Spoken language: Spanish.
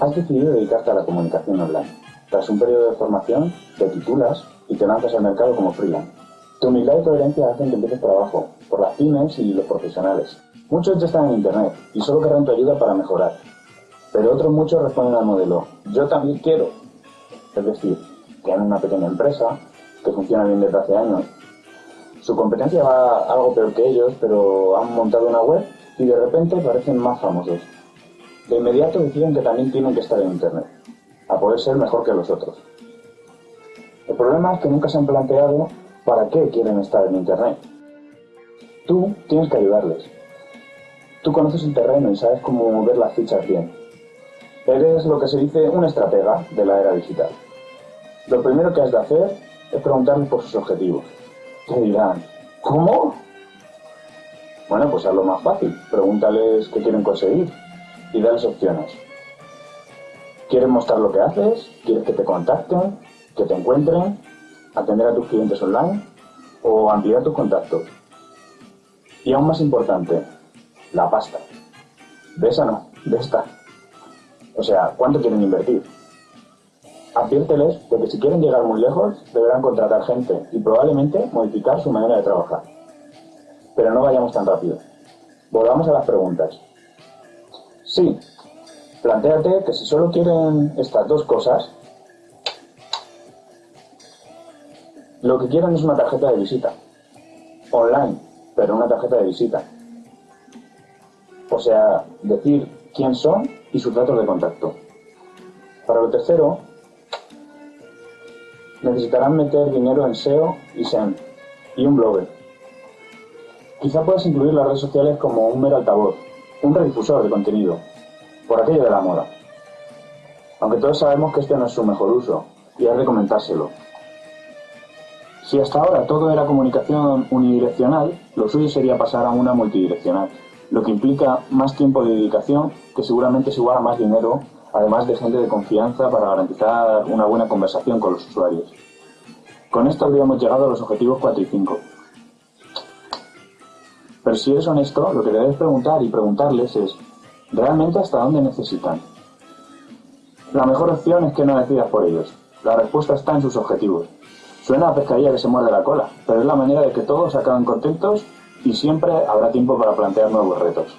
Has decidido dedicarte a la comunicación online. Tras un periodo de formación, te titulas y te lanzas al mercado como freelance. Tu humildad y coherencia hacen que empieces por abajo, por las pymes y los profesionales. Muchos ya están en Internet y solo querrán tu ayuda para mejorar. Pero otros muchos responden al modelo, yo también quiero. Es decir, tienen una pequeña empresa que funciona bien desde hace años. Su competencia va algo peor que ellos, pero han montado una web y de repente parecen más famosos. De inmediato deciden que también tienen que estar en Internet, a poder ser mejor que los otros. El problema es que nunca se han planteado para qué quieren estar en Internet. Tú tienes que ayudarles. Tú conoces el terreno y sabes cómo mover las fichas bien. Eres lo que se dice un estratega de la era digital. Lo primero que has de hacer es preguntarles por sus objetivos. Te dirán, ¿cómo? Bueno, pues hazlo más fácil. Pregúntales qué quieren conseguir y dales opciones. ¿Quieres mostrar lo que haces? ¿Quieres que te contacten? ¿Que te encuentren? ¿Atender a tus clientes online? ¿O ampliar tus contactos? Y aún más importante, la pasta. De esa no, de esta. O sea, ¿cuánto quieren invertir? Adviérteles de que si quieren llegar muy lejos, deberán contratar gente y probablemente modificar su manera de trabajar. Pero no vayamos tan rápido. Volvamos a las preguntas. Sí, planteate que si solo quieren estas dos cosas, lo que quieren es una tarjeta de visita. Online, pero una tarjeta de visita. O sea, decir quién son y sus datos de contacto. Para lo tercero, necesitarán meter dinero en SEO y SEM y un blogger. Quizá puedas incluir las redes sociales como un mero altavoz, un redifusor de contenido, por aquello de la moda. Aunque todos sabemos que este no es su mejor uso, y hay de comentárselo. Si hasta ahora todo era comunicación unidireccional, lo suyo sería pasar a una multidireccional, lo que implica más tiempo de dedicación, que seguramente es igual a más dinero además de gente de confianza para garantizar una buena conversación con los usuarios. Con esto habríamos llegado a los objetivos 4 y 5. Pero si eres honesto, lo que debes preguntar y preguntarles es, ¿realmente hasta dónde necesitan? La mejor opción es que no decidas por ellos. La respuesta está en sus objetivos. Suena a pescadilla que se muerde la cola, pero es la manera de que todos acaben contentos y siempre habrá tiempo para plantear nuevos retos.